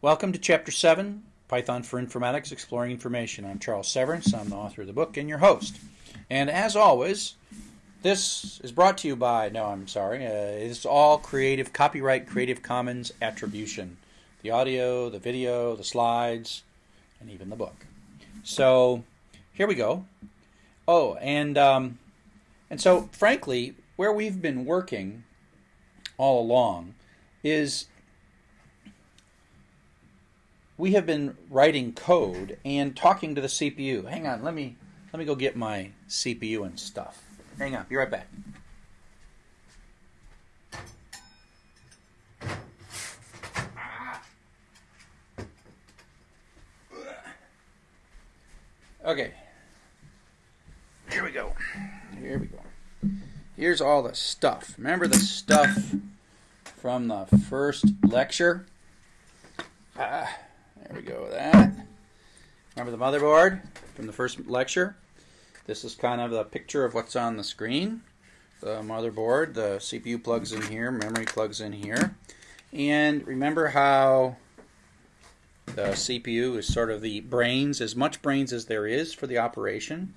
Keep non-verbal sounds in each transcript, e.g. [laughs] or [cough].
Welcome to Chapter 7 Python for Informatics Exploring Information. I'm Charles Severance. I'm the author of the book and your host. And as always, this is brought to you by, no, I'm sorry, uh, it's all creative, copyright Creative Commons attribution. The audio, the video, the slides, and even the book. So here we go. Oh, and um, and so frankly, where we've been working all along is we have been writing code and talking to the CPU. Hang on, let me let me go get my CPU and stuff. Hang on, be right back. Okay. Here we go. Here we go. Here's all the stuff. Remember the stuff from the first lecture? Ah. We go with that. Remember the motherboard from the first lecture? This is kind of the picture of what's on the screen. The motherboard, the CPU plugs in here, memory plugs in here. And remember how the CPU is sort of the brains, as much brains as there is for the operation.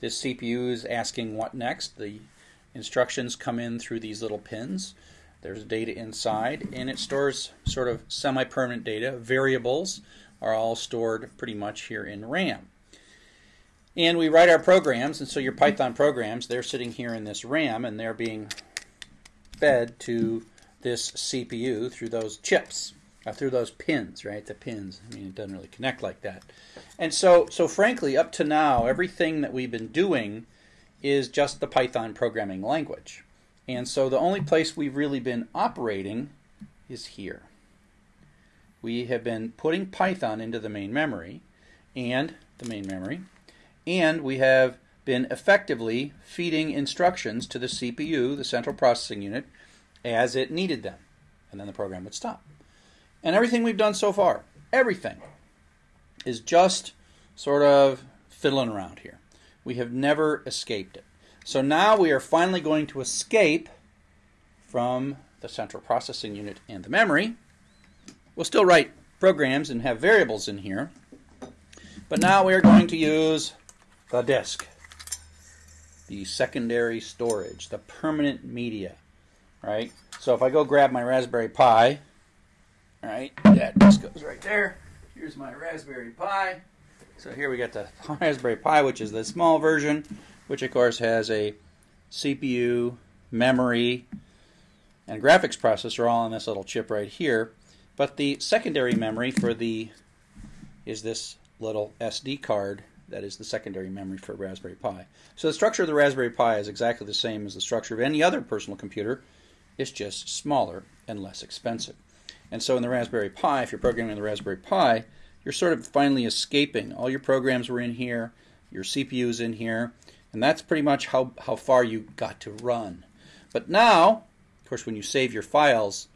This CPU is asking what next. The instructions come in through these little pins. There's data inside, and it stores sort of semi-permanent data. Variables are all stored pretty much here in RAM. And we write our programs, and so your Python programs, they're sitting here in this RAM, and they're being fed to this CPU through those chips, uh, through those pins, right? The pins. I mean, it doesn't really connect like that. And so, so frankly, up to now, everything that we've been doing is just the Python programming language. And so the only place we've really been operating is here. We have been putting Python into the main memory and the main memory, and we have been effectively feeding instructions to the CPU, the central processing unit, as it needed them. And then the program would stop. And everything we've done so far, everything, is just sort of fiddling around here. We have never escaped it. So now we are finally going to escape from the central processing unit and the memory. We'll still write programs and have variables in here, but now we are going to use the disk, the secondary storage, the permanent media, right? So if I go grab my Raspberry Pi, right, that disk goes right there. Here's my Raspberry Pi. So here we got the [laughs] Raspberry Pi, which is the small version which of course has a CPU, memory, and graphics processor all on this little chip right here. But the secondary memory for the is this little SD card that is the secondary memory for Raspberry Pi. So the structure of the Raspberry Pi is exactly the same as the structure of any other personal computer. It's just smaller and less expensive. And so in the Raspberry Pi, if you're programming the Raspberry Pi, you're sort of finally escaping. All your programs were in here, your CPU is in here, and that's pretty much how, how far you got to run. But now, of course, when you save your files,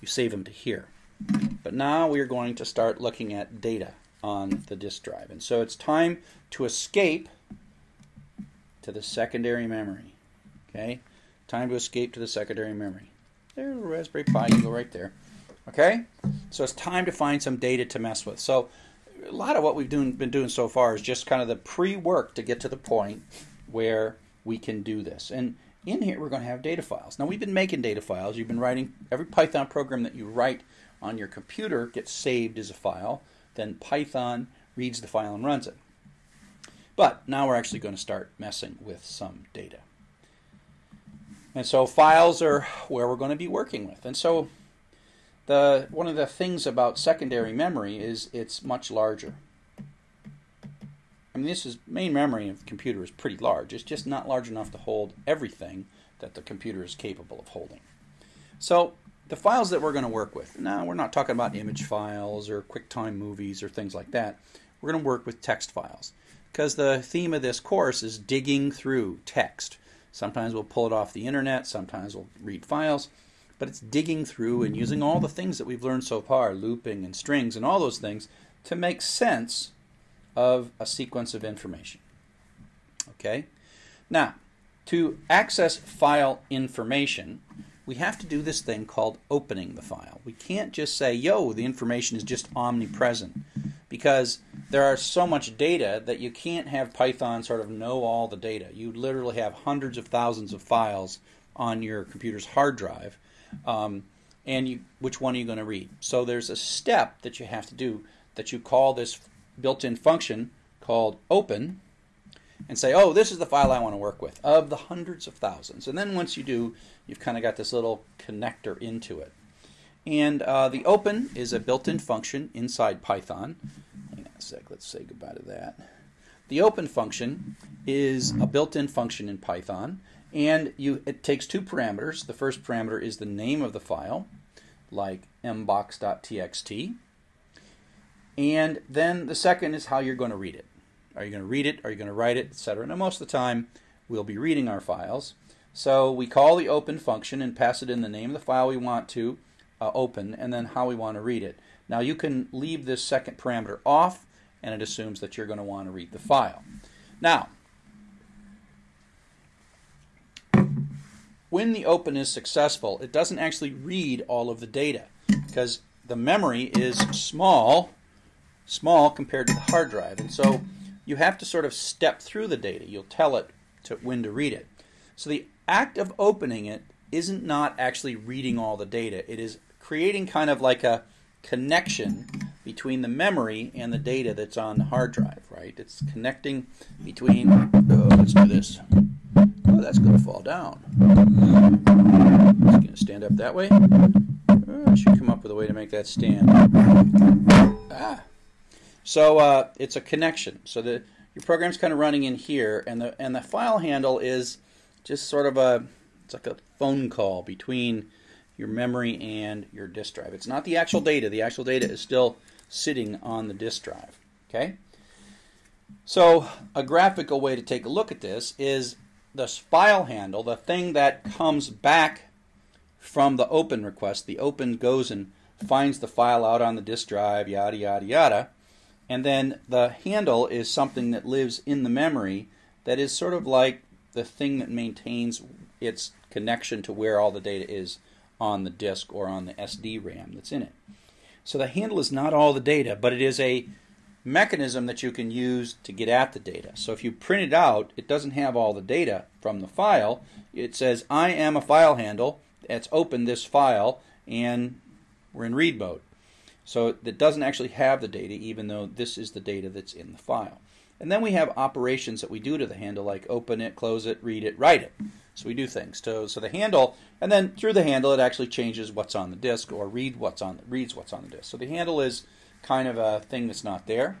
you save them to here. But now we are going to start looking at data on the disk drive. And so it's time to escape to the secondary memory. Okay? Time to escape to the secondary memory. There's the Raspberry Pi, you go right there. Okay? So it's time to find some data to mess with. So a lot of what we've doing, been doing so far is just kind of the pre-work to get to the point where we can do this. And in here, we're going to have data files. Now, we've been making data files. You've been writing every Python program that you write on your computer gets saved as a file. Then Python reads the file and runs it. But now we're actually going to start messing with some data. And so files are where we're going to be working with. And so the one of the things about secondary memory is it's much larger. I mean, this is main memory of the computer is pretty large. It's just not large enough to hold everything that the computer is capable of holding. So the files that we're going to work with, now we're not talking about image files or QuickTime movies or things like that. We're going to work with text files because the theme of this course is digging through text. Sometimes we'll pull it off the internet, sometimes we'll read files, but it's digging through and using all the things that we've learned so far, looping and strings and all those things, to make sense of a sequence of information. Okay? Now, to access file information, we have to do this thing called opening the file. We can't just say, yo, the information is just omnipresent because there are so much data that you can't have Python sort of know all the data. You literally have hundreds of thousands of files on your computer's hard drive. Um, and you, which one are you going to read? So there's a step that you have to do that you call this built-in function called open and say, oh, this is the file I want to work with of the hundreds of thousands. And then once you do, you've kind of got this little connector into it. And uh, the open is a built-in function inside Python. Hang on a sec, let's say goodbye to that. The open function is a built-in function in Python, and you it takes two parameters. The first parameter is the name of the file, like mbox.txt, and then the second is how you're going to read it. Are you going to read it? Are you going to write it, etc.? Now, most of the time, we'll be reading our files. So we call the open function and pass it in the name of the file we want to uh, open and then how we want to read it. Now, you can leave this second parameter off, and it assumes that you're going to want to read the file. Now, when the open is successful, it doesn't actually read all of the data because the memory is small, small compared to the hard drive. And so you have to sort of step through the data. You'll tell it to when to read it. So the act of opening it isn't not actually reading all the data. It is creating kind of like a connection between the memory and the data that's on the hard drive, right? It's connecting between, oh, let's do this. Oh, that's going to fall down. It's going to stand up that way. Oh, I should come up with a way to make that stand. Ah. So uh, it's a connection. So the your program's kind of running in here, and the and the file handle is just sort of a it's like a phone call between your memory and your disk drive. It's not the actual data. The actual data is still sitting on the disk drive. Okay. So a graphical way to take a look at this is the file handle, the thing that comes back from the open request. The open goes and finds the file out on the disk drive, yada yada yada. And then the handle is something that lives in the memory that is sort of like the thing that maintains its connection to where all the data is on the disk or on the SD RAM that's in it. So the handle is not all the data, but it is a mechanism that you can use to get at the data. So if you print it out, it doesn't have all the data from the file. It says, I am a file handle that's opened this file, and we're in read mode. So it doesn't actually have the data, even though this is the data that's in the file. And then we have operations that we do to the handle, like open it, close it, read it, write it. So we do things. So, so the handle, and then through the handle, it actually changes what's on the disk or read what's on reads what's on the disk. So the handle is kind of a thing that's not there.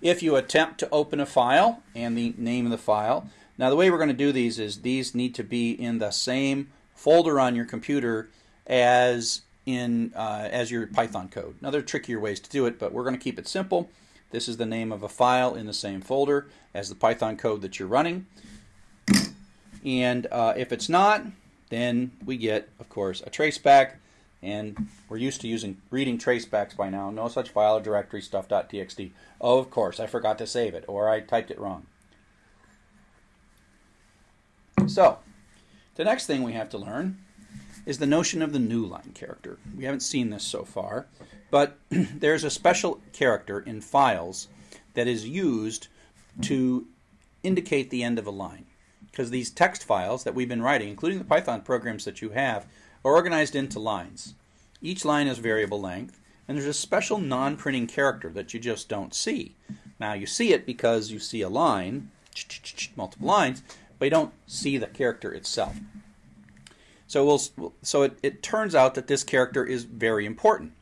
If you attempt to open a file and the name of the file, now the way we're going to do these is these need to be in the same folder on your computer as in uh, as your Python code. Now there are trickier ways to do it, but we're going to keep it simple. This is the name of a file in the same folder as the Python code that you're running. And uh, if it's not, then we get, of course, a traceback. And we're used to using reading tracebacks by now. No such file or directory stuff.txt. Oh, of course, I forgot to save it, or I typed it wrong. So, the next thing we have to learn is the notion of the new line character. We haven't seen this so far, but [clears throat] there's a special character in files that is used to indicate the end of a line. Because these text files that we've been writing, including the Python programs that you have, are organized into lines. Each line is variable length, and there's a special non-printing character that you just don't see. Now you see it because you see a line, multiple lines, but you don't see the character itself. So we'll, so it, it turns out that this character is very important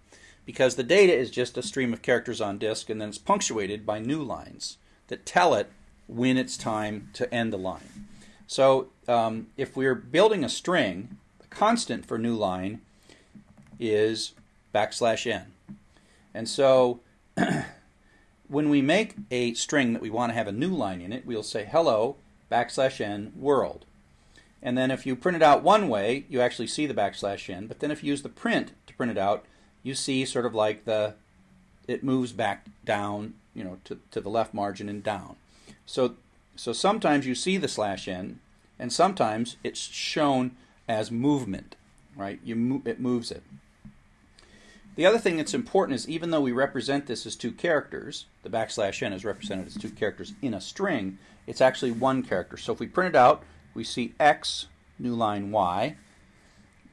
because the data is just a stream of characters on disk and then it's punctuated by new lines that tell it when it's time to end the line. So um, if we're building a string, the constant for new line is backslash n. And so [clears throat] when we make a string that we want to have a new line in it, we'll say hello backslash n world. And then if you print it out one way, you actually see the backslash n. But then if you use the print to print it out, you see sort of like the it moves back down, you know, to, to the left margin and down. So so sometimes you see the slash n, and sometimes it's shown as movement, right? You mo- it moves it. The other thing that's important is even though we represent this as two characters, the backslash n is represented as two characters in a string, it's actually one character. So if we print it out, we see x, new line y.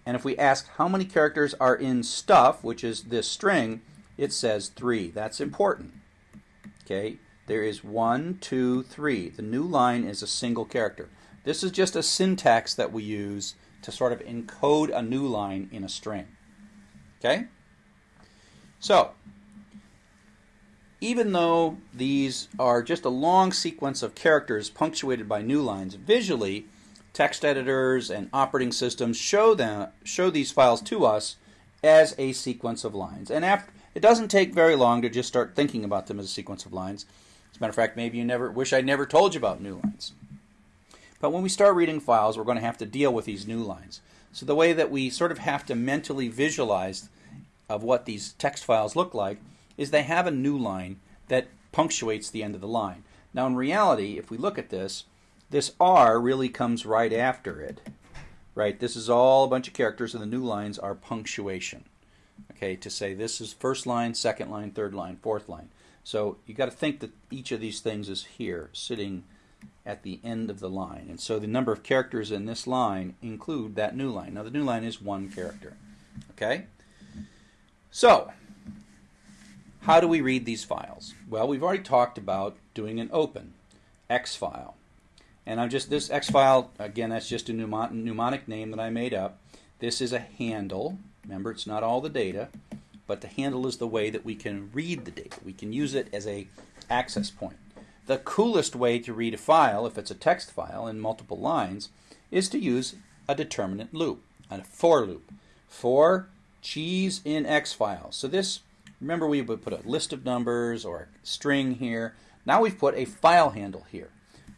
And if we ask how many characters are in stuff, which is this string, it says three. That's important. Okay, there is one, two, three. The new line is a single character. This is just a syntax that we use to sort of encode a new line in a string. Okay? So, even though these are just a long sequence of characters punctuated by new lines, visually, text editors and operating systems show them show these files to us as a sequence of lines. And after, it doesn't take very long to just start thinking about them as a sequence of lines. As a matter of fact, maybe you never wish I never told you about new lines. But when we start reading files, we're going to have to deal with these new lines. So the way that we sort of have to mentally visualize of what these text files look like is they have a new line that punctuates the end of the line. Now, in reality, if we look at this, this R really comes right after it. Right? This is all a bunch of characters, and the new lines are punctuation. Okay, to say this is first line, second line, third line, fourth line. So you got to think that each of these things is here, sitting at the end of the line. And so the number of characters in this line include that new line. Now the new line is one character. Okay? So, how do we read these files? Well, we've already talked about doing an open X file. And I'm just, this X file, again, that's just a mnemonic name that I made up. This is a handle. Remember, it's not all the data, but the handle is the way that we can read the data. We can use it as a access point. The coolest way to read a file, if it's a text file in multiple lines, is to use a determinant loop, a for loop. For cheese in X files. So this, remember we would put a list of numbers or a string here. Now we've put a file handle here.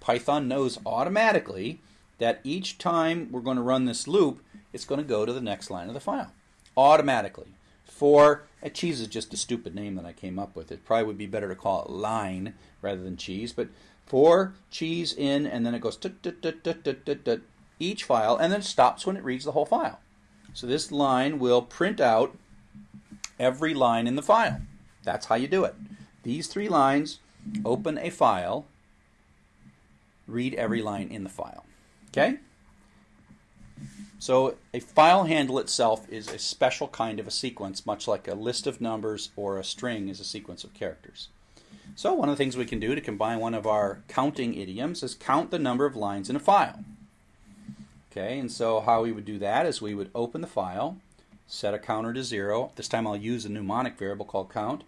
Python knows automatically that each time we're going to run this loop, it's going to go to the next line of the file. Automatically. For, a cheese is just a stupid name that I came up with. It probably would be better to call it line rather than cheese. But for cheese in, and then it goes each file, and then stops when it reads the whole file. So this line will print out every line in the file. That's how you do it. These three lines open a file, read every line in the file. Okay? So a file handle itself is a special kind of a sequence, much like a list of numbers or a string is a sequence of characters. So one of the things we can do to combine one of our counting idioms is count the number of lines in a file. Okay, and so how we would do that is we would open the file, set a counter to zero. This time I'll use a mnemonic variable called count.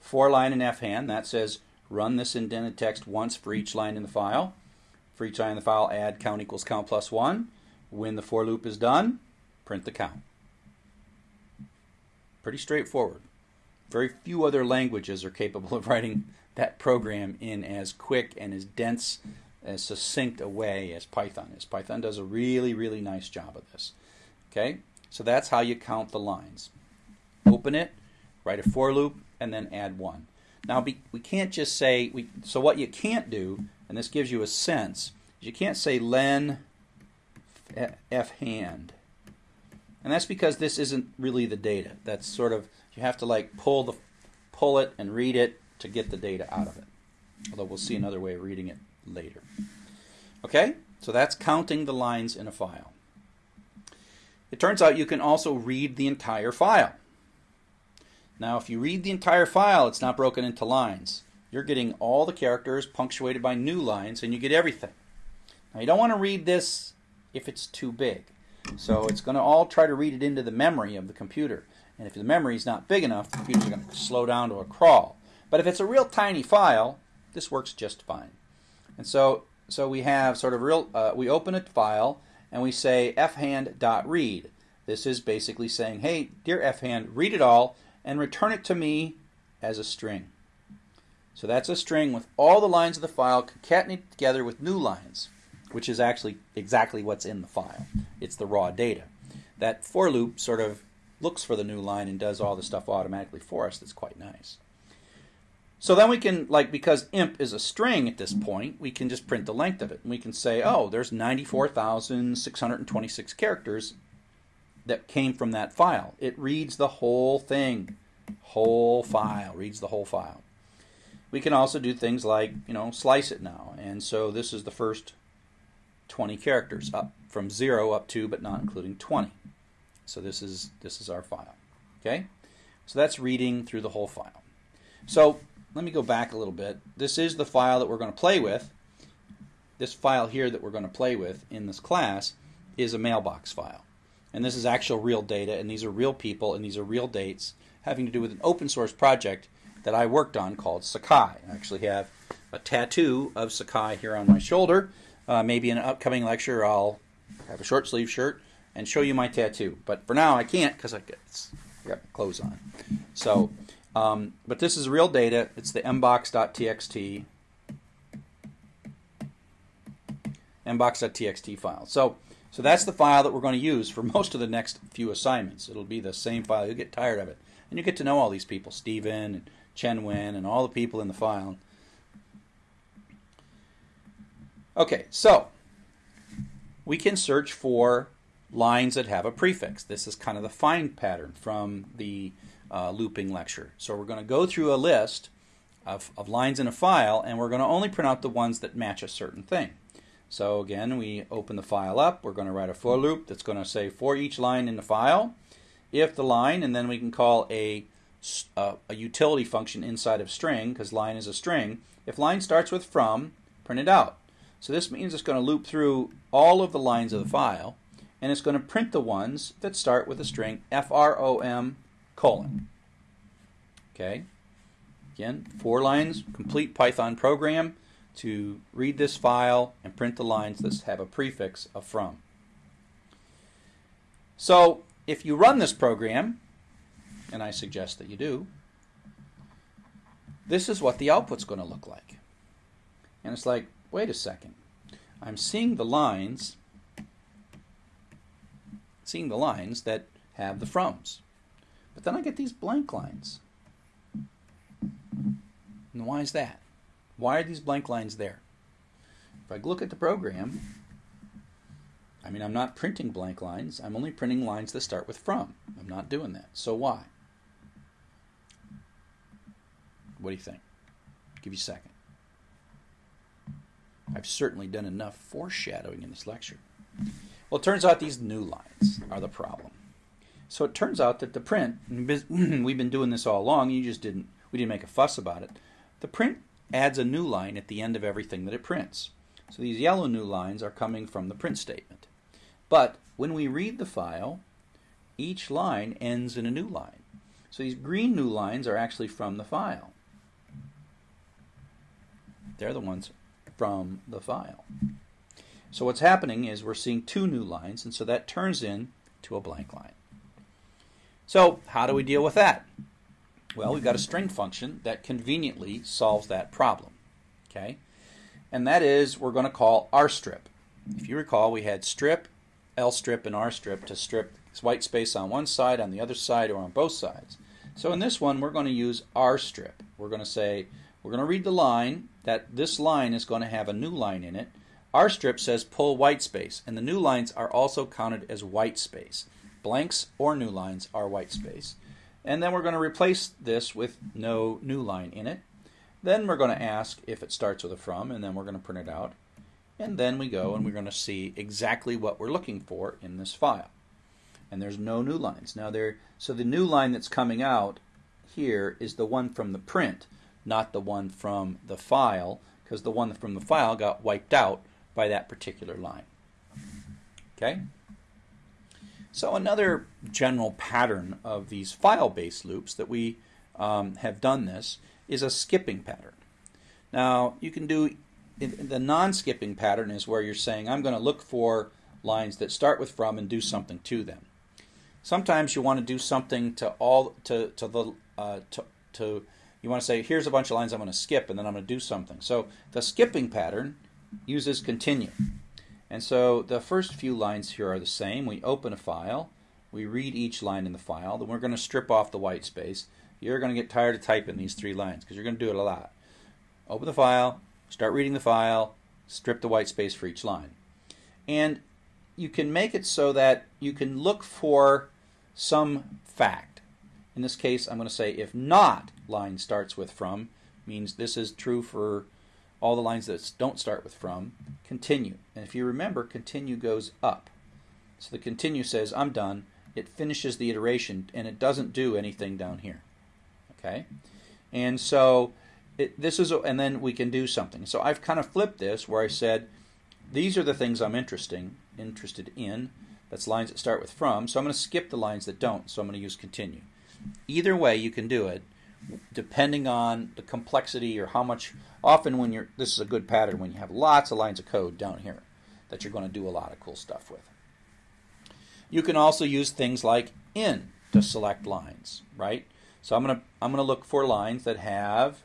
For line in fhand, that says run this indented text once for each line in the file. For each line in the file, add count equals count plus one. When the for loop is done, print the count. Pretty straightforward. Very few other languages are capable of [laughs] writing that program in as quick and as dense as succinct a way as Python is. Python does a really, really nice job of this. Okay, so that's how you count the lines. Open it, write a for loop, and then add one. Now be, we can't just say we. So what you can't do, and this gives you a sense, you can't say len f hand, and that's because this isn't really the data. That's sort of you have to like pull the pull it and read it to get the data out of it. Although we'll see another way of reading it later. Okay, so that's counting the lines in a file. It turns out you can also read the entire file. Now, if you read the entire file, it's not broken into lines. You're getting all the characters punctuated by new lines, and you get everything. Now, you don't want to read this if it's too big. So it's going to all try to read it into the memory of the computer. And if the memory is not big enough, the computer's going to slow down to a crawl. But if it's a real tiny file, this works just fine. And so, so we have sort of real, uh, we open a file and we say fhand.read. This is basically saying, hey, dear fhand, read it all and return it to me as a string. So that's a string with all the lines of the file concatenated together with new lines, which is actually exactly what's in the file. It's the raw data. That for loop sort of looks for the new line and does all the stuff automatically for us. That's quite nice. So then we can, like, because imp is a string at this point, we can just print the length of it. And we can say, oh, there's 94,626 characters that came from that file. It reads the whole thing, whole file, reads the whole file. We can also do things like, you know, slice it now. And so this is the first 20 characters up from 0 up to but not including 20. So this is this is our file. Okay? So that's reading through the whole file. So let me go back a little bit. This is the file that we're going to play with. This file here that we're going to play with in this class is a mailbox file. And this is actual real data, and these are real people, and these are real dates having to do with an open source project that I worked on called Sakai. I actually have a tattoo of Sakai here on my shoulder. Uh, maybe in an upcoming lecture I'll have a short sleeve shirt and show you my tattoo. But for now I can't because I got clothes on. So um, but this is real data. It's the mbox.txt mbox.txt file. So, so that's the file that we're going to use for [laughs] most of the next few assignments. It'll be the same file. You'll get tired of it. And you get to know all these people, Stephen and Chen Wen and all the people in the file. Okay, so we can search for lines that have a prefix. This is kind of the find pattern from the uh, looping lecture. So we're going to go through a list of, of lines in a file and we're going to only print out the ones that match a certain thing. So again, we open the file up. We're going to write a for loop that's going to say for each line in the file, if the line, and then we can call a, a, uh, a utility function inside of string, because line is a string. If line starts with from, print it out. So this means it's going to loop through all of the lines of the file, and it's going to print the ones that start with the string from colon. Okay. Again, four lines, complete Python program to read this file and print the lines that have a prefix of from. So if you run this program, and I suggest that you do, this is what the output's going to look like. And it's like, wait a second. I'm seeing the lines seeing the lines that have the froms. But then I get these blank lines. And why is that? Why are these blank lines there? If I look at the program, I mean, I'm not printing blank lines. I'm only printing lines that start with from. I'm not doing that. So why? What do you think? I'll give you a second. I've certainly done enough foreshadowing in this lecture. Well, it turns out these new lines are the problem. So it turns out that the print, [clears throat] we've been doing this all along, you just didn't, we didn't make a fuss about it. The print adds a new line at the end of everything that it prints. So these yellow new lines are coming from the print statement. But when we read the file, each line ends in a new line. So these green new lines are actually from the file. They're the ones from the file. So what's happening is we're seeing two new lines, and so that turns in to a blank line. So how do we deal with that? Well, we've got a string function that conveniently solves that problem. Okay, And that is we're going to call rstrip. If you recall, we had strip, lstrip, and rstrip to strip white space on one side, on the other side, or on both sides. So in this one, we're going to use rstrip. We're going to say, we're going to read the line, that this line is going to have a new line in it. rstrip says pull white space, and the new lines are also counted as white space. Blanks or new lines are white space. And then we're going to replace this with no new line in it. Then we're going to ask if it starts with a from, and then we're going to print it out. And then we go and we're going to see exactly what we're looking for in this file. And there's no new lines. Now there, so the new line that's coming out here is the one from the print, not the one from the file, because the one from the file got wiped out by that particular line. Okay? So another general pattern of these file-based loops that we um, have done this is a skipping pattern. Now you can do the non-skipping pattern is where you're saying I'm going to look for lines that start with from and do something to them. Sometimes you want to do something to all to to the uh, to, to you want to say here's a bunch of lines I'm going to skip and then I'm going to do something. So the skipping pattern uses continue. And so the first few lines here are the same. We open a file, we read each line in the file, then we're going to strip off the white space, you're going to get tired of typing these three lines because you're going to do it a lot. Open the file, start reading the file, strip the white space for each line. And you can make it so that you can look for some fact. In this case, I'm going to say if not line starts with from, means this is true for all the lines that don't start with from, continue. And if you remember, continue goes up. So the continue says, I'm done. It finishes the iteration and it doesn't do anything down here. Okay? And so it, this is, and then we can do something. So I've kind of flipped this where I said, these are the things I'm interesting, interested in. That's lines that start with from. So I'm going to skip the lines that don't. So I'm going to use continue. Either way, you can do it depending on the complexity or how much often when you're this is a good pattern when you have lots of lines of code down here that you're going to do a lot of cool stuff with. You can also use things like in to select lines right? So i'm going to i'm to look for lines that have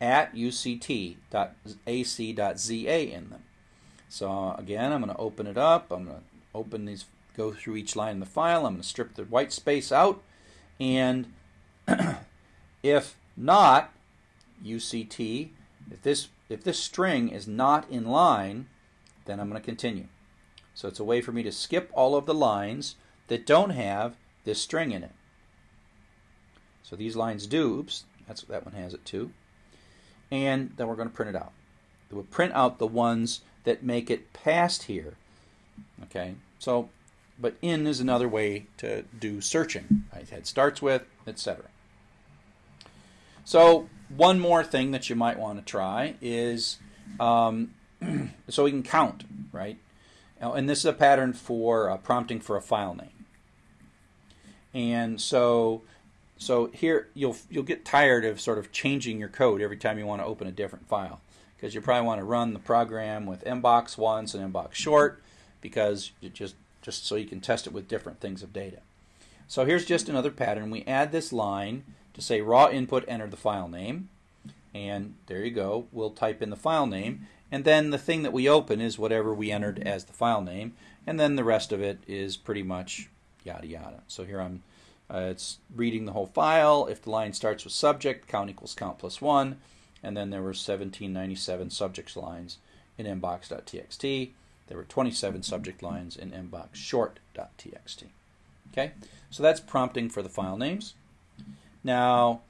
at uct.ac.za in them. So again i'm going to open it up. I'm going to open these go through each line in the file. I'm going to strip the white space out and [clears throat] if not UCT, if this if this string is not in line, then I'm going to continue. So it's a way for me to skip all of the lines that don't have this string in it. So these lines do, oops, that's that one has it too. And then we're going to print it out. We'll print out the ones that make it past here. Okay, so but in is another way to do searching. It starts with, etc. So one more thing that you might want to try is um, [clears throat] so we can count, right? And this is a pattern for uh, prompting for a file name. And so, so here you'll you'll get tired of sort of changing your code every time you want to open a different file because you probably want to run the program with mbox once and mbox short because you just just so you can test it with different things of data. So here's just another pattern. We add this line to say raw input, enter the file name. And there you go. We'll type in the file name. And then the thing that we open is whatever we entered as the file name. And then the rest of it is pretty much yada yada. So here I'm, uh, it's reading the whole file. If the line starts with subject, count equals count plus one. And then there were 1797 subjects lines in mbox.txt. There were 27 subject lines in mbox short.txt. Okay, so that's prompting for the file names. Now,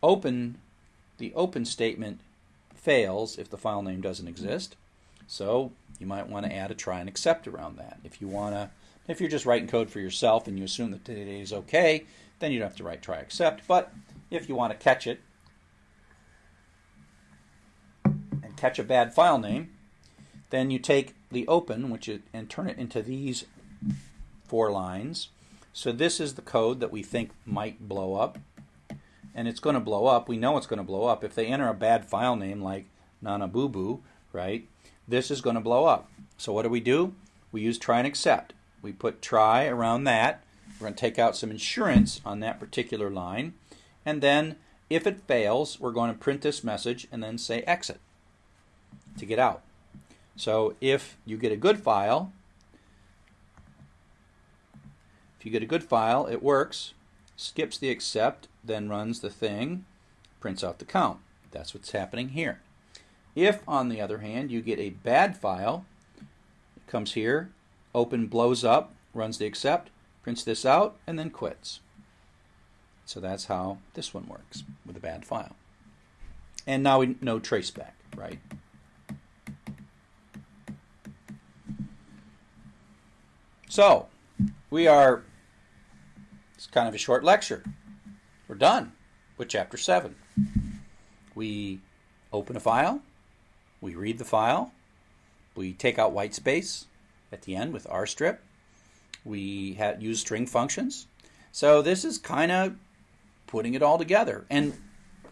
open, the open statement fails if the file name doesn't exist. So you might want to add a try and except around that. If you want to, if you're just writing code for yourself and you assume that data is okay, then you don't have to write try except. But if you want to catch it and catch a bad file name, then you take the open, which is, and turn it into these four lines. So this is the code that we think might blow up and it's going to blow up. We know it's going to blow up. If they enter a bad file name like Nana Boo Boo, right, this is going to blow up. So what do we do? We use try and except. We put try around that. We're going to take out some insurance on that particular line. And then if it fails, we're going to print this message and then say exit to get out. So if you get a good file, if you get a good file, it works, skips the except, then runs the thing, prints out the count. That's what's happening here. If, on the other hand, you get a bad file, it comes here, open blows up, runs the except, prints this out, and then quits. So that's how this one works with a bad file. And now we know traceback, right? So, we are, it's kind of a short lecture. We're done with chapter 7. We open a file, we read the file, we take out white space at the end with rstrip, we use string functions. So this is kind of putting it all together. And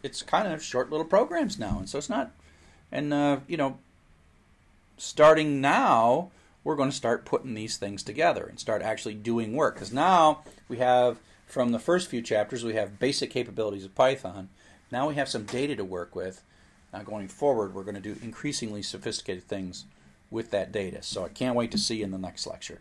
it's kind of short little programs now. And so it's not, and, uh, you know, starting now, we're going to start putting these things together and start actually doing work. Because now we have from the first few chapters, we have basic capabilities of Python. Now we have some data to work with. Now going forward, we're going to do increasingly sophisticated things with that data. So I can't wait to see you in the next lecture.